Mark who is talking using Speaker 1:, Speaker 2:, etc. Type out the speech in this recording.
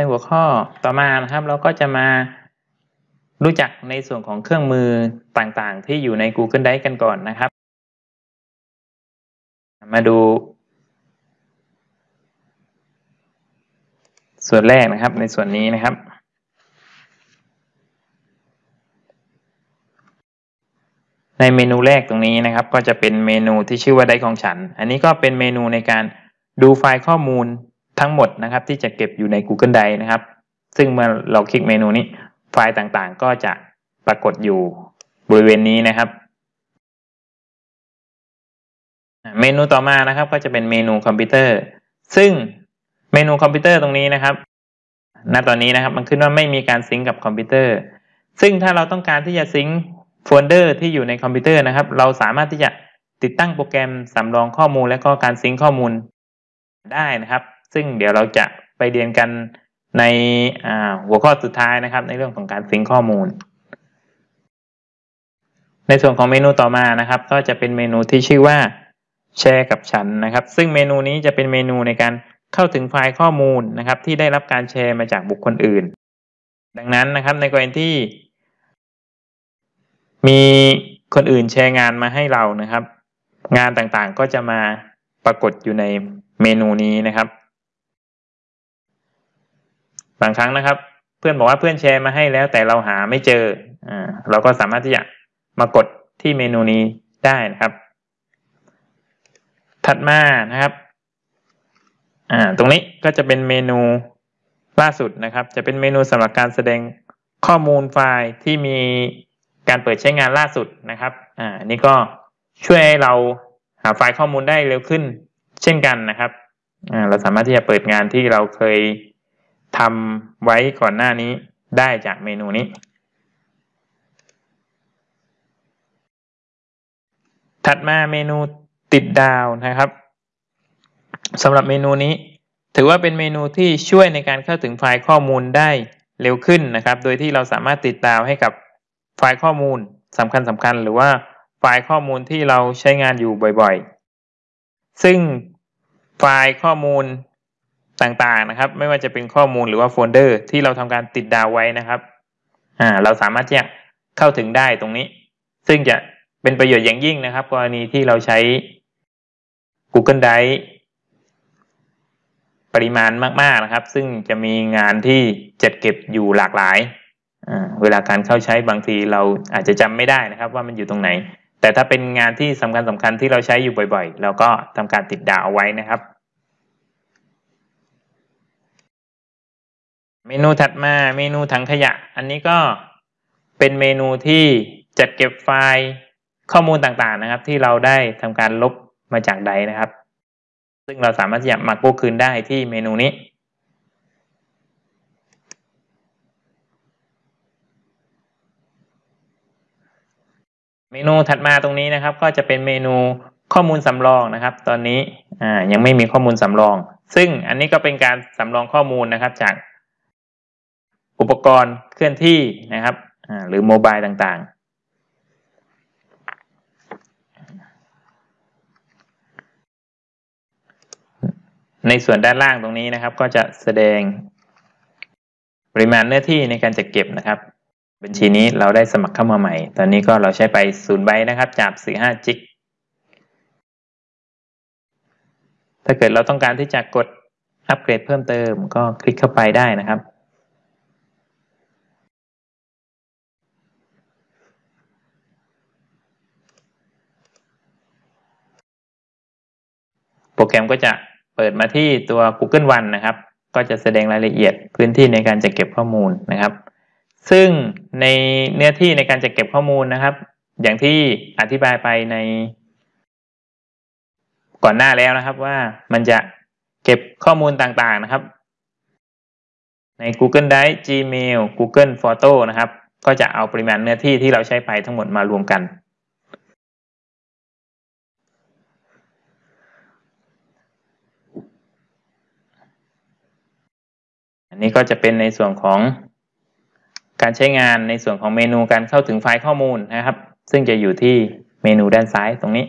Speaker 1: ในหัวข้อต่อมานะครับเราก็จะมารู้จักในส่วนของเครื่องมือต่างๆ ที่อยู่ใน Google Drive กันก่อนนะครับ มาดู ส่วนแรกนะครับในส่วนนี้นะครับ ในเมนูแรกตรงนี้นะครับ ก็จะเป็นเมนูที่ชื่อว่าได้ของฉัน อันนี้ก็เป็นเมนูในการดูไฟล์ข้อมูล ทั้งหมดนะครับที่จะเก็บอยู่ใน Google Drive นะครับ ซึ่งเมื่อเราคลิกเมนูนี้ไฟล์ต่างๆ ก็จะปรากฏอยู่บริเวณนี้นะครับ เมนูต่อมานะครับ ก็จะเป็นเมนูคอมพิวเตอร์ ซึ่งเมนูคอมพิวเตอร์ตรงนี้นะครับณตอนนี้นะครับมันขึ้นว่าไม่มีการ sync กับคอมพิวเตอร์ ซึ่งถ้าเราต้องการที่จะ sync โฟลเดอร์ที่อยู่ในคอมพิวเตอร์นะครับ เราสามารถที่จะติดตั้งโปรแกรมสำรองข้อมูลและก็การซิงข้อมูลได้นะครับ ซึ่งเดี๋ยวเราจะไปเรียนกันในหัวข้อสุดท้ายนะครับ ในเรื่องของการซิงข้อมูล ในส่วนของเมนูต่อมานะครับ ก็จะเป็นเมนูที่ชื่อว่าแชร์กับฉันนะครับ ซึ่งเมนูนี้จะเป็นเมนูในการเข้าถึงไฟล์ข้อมูลนะครับ ที่ได้รับการแชร์มาจากบุคคลอื่น ดังนั้นนะครับในกรณีที่ มีคนอื่นแชร์งานมาให้เรานะครับ งานต่างๆก็จะมาปรากฏอยู่ในเมนูนี้นะครับ บางครั้งนะครับ เพื่อนบอกว่าเพื่อนแชร์มาให้แล้ว แต่เราหาไม่เจออ่าเราก็สามารถที่จะมากดที่เมนูนี้ได้นะครับ ถัดมานะครับอ่าตรงนี้ก็จะเป็นเมนูล่าสุดนะครับ จะเป็นเมนูสำหรับการแสดงข้อมูลไฟล์ที่มีการเปิดใช้งานล่าสุดนะครับอ่านี่ก็ช่วยให้เราหาไฟล์ข้อมูลได้เร็วขึ้น เช่นกันนะครับอ่าเราสามารถที่จะเปิดงานที่เราเคย ทำไว้ก่อนหน้านี้ได้จากเมนูนี้ ถัดมาเมนูติดดาวนะครับสำหรับเมนูนี้ ถือว่าเป็นเมนูที่ช่วยในการเข้าถึงไฟล์ข้อมูลได้เร็วขึ้นนะครับ โดยที่เราสามารถติดดาวให้กับไฟล์ข้อมูลสำคัญสำคัญหรือว่าไฟล์ข้อมูลที่เราใช้งานอยู่บ่อยๆ ซึ่งไฟล์ข้อมูล ต่างๆนะครับ ไม่ว่าจะเป็นข้อมูลหรือว่าโฟลเดอร์ ที่เราทำการติดดาวไว้นะครับอ่าเราสามารถที่จะเข้าถึงได้ตรงนี้ ซึ่งจะเป็นประโยชน์อย่างยิ่งนะครับ กรณีที่เราใช้ Google Drive ปริมาณมาก ๆนะครับ ซึ่งจะมีงานที่จัดเก็บอยู่หลากหลาย เวลาการเข้าใช้บางทีเราอาจจะจำไม่ได้นะครับ ว่ามันอยู่ตรงไหน แต่ถ้าเป็นงานที่สำคัญสำคัญที่เราใช้อยู่บ่อย ๆ เราก็ทำการติดดาวเอาไว้นะครับ เมนูถัดมาเมนูถังขยะ อันนี้ก็เป็นเมนูที่จัดเก็บไฟล์ข้อมูลต่างๆนะครับ ที่เราได้ทำการลบมาจากใดนะครับ ซึ่งเราสามารถจะมากู้คืนได้ที่เมนูนี้เมนูถัดมาตรงนี้นะครับ ก็จะเป็นเมนูข้อมูลสำรองนะครับ ตอนนี้ยังไม่มีข้อมูลสำรอง ซึ่งอันนี้ก็เป็นการสำรองข้อมูลนะครับ จาก อุปกรณ์เคลื่อนที่นะครับหรือโมบายต่างๆ ในส่วนด้านล่างตรงนี้นะครับ ก็จะแสดงปริมาณเนื้อที่ในการจัดเก็บนะครับ บัญชีนี้เราได้สมัครเข้ามาใหม่ ตอนนี้ก็เราใช้ไปศูนย์ใบนะครับจากสี่ห้าจิกถ้าเกิดเราต้องการที่จะกดอัปเกรดเพิ่มเติมก็คลิกเข้าไปได้นะครับ โปรแกรมก็จะเปิดมาที่ตัว Google One นะครับ ก็จะแสดงรายละเอียดพื้นที่ในการจัดเก็บข้อมูลนะครับ ซึ่งในเนื้อที่ในการจัดเก็บข้อมูลนะครับ อย่างที่อธิบายไปใน ก่อนหน้าแล้วนะครับว่ามันจะเก็บข้อมูลต่างๆนะครับ ใน Google Drive Gmail Google Photo นะครับ ก็จะเอาปริมาณเนื้อที่ที่เราใช้ไปทั้งหมดมารวมกัน นนี้ก็จะเป็นในส่วนของการใช้งานในส่วนของเมนูการเข้าถึงไฟล์ข้อมูลนะครับ ซึ่งจะอยู่ที่เมนูด้านซ้ายตรงนี้